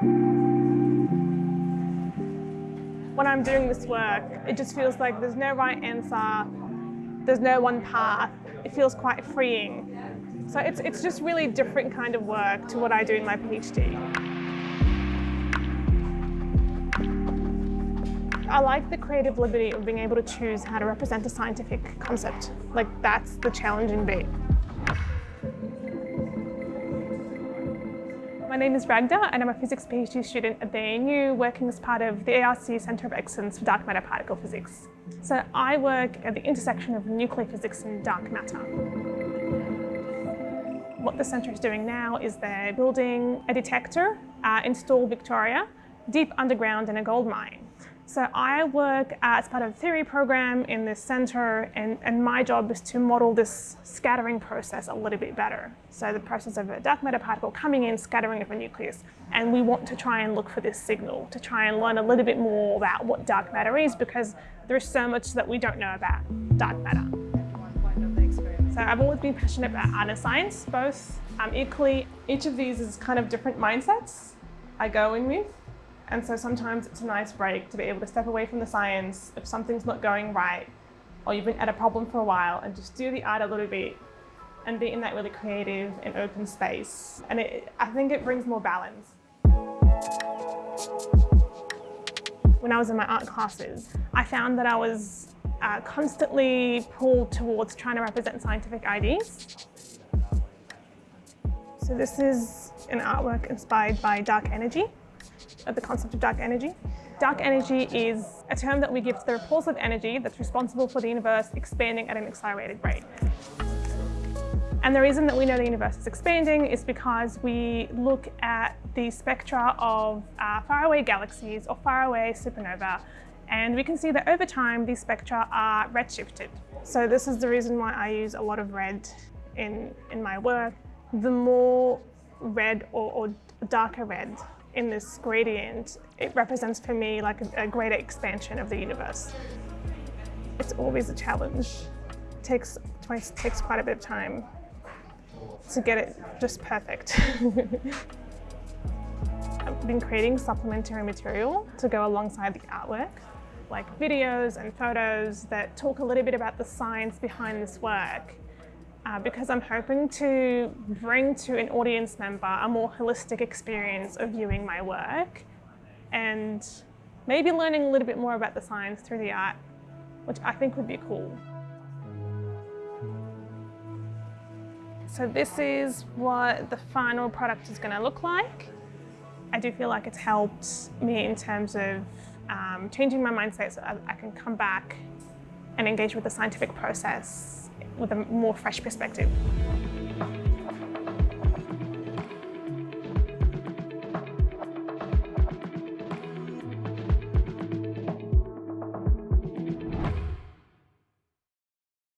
When I'm doing this work, it just feels like there's no right answer, there's no one path. It feels quite freeing. So it's, it's just really different kind of work to what I do in my PhD. I like the creative liberty of being able to choose how to represent a scientific concept. Like that's the challenging bit. Name is Ragda and I'm a physics PhD student at the ANU working as part of the ARC Centre of Excellence for Dark Matter Particle Physics. So I work at the intersection of nuclear physics and dark matter. What the centre is doing now is they're building a detector uh, in Victoria, deep underground in a gold mine. So I work as part of a theory program in this center and, and my job is to model this scattering process a little bit better. So the process of a dark matter particle coming in, scattering of a nucleus. And we want to try and look for this signal, to try and learn a little bit more about what dark matter is because there's so much that we don't know about dark matter. So I've always been passionate about art and science, both um, equally. Each of these is kind of different mindsets I go in with. And so sometimes it's a nice break to be able to step away from the science if something's not going right or you've been at a problem for a while and just do the art a little bit and be in that really creative and open space. And it, I think it brings more balance. When I was in my art classes, I found that I was uh, constantly pulled towards trying to represent scientific ideas. So this is an artwork inspired by dark energy of the concept of dark energy. Dark energy is a term that we give to the repulsive energy that's responsible for the universe expanding at an accelerated rate. And the reason that we know the universe is expanding is because we look at the spectra of uh, faraway galaxies or faraway supernova and we can see that over time these spectra are redshifted. So this is the reason why I use a lot of red in, in my work. The more red or, or darker red in this gradient, it represents for me like a, greater expansion of the universe. It's always a challenge. It takes, takes quite a bit of time to get it just perfect. I've been creating supplementary material to go alongside the artwork, like videos and photos that talk a little bit about the science behind this work uh, because I'm hoping to bring to an audience member a more holistic experience of viewing my work and maybe learning a little bit more about the science through the art, which I think would be cool. So this is what the final product is going to look like. I do feel like it's helped me in terms of um, changing my mindset so I can come back and engage with the scientific process with a more fresh perspective.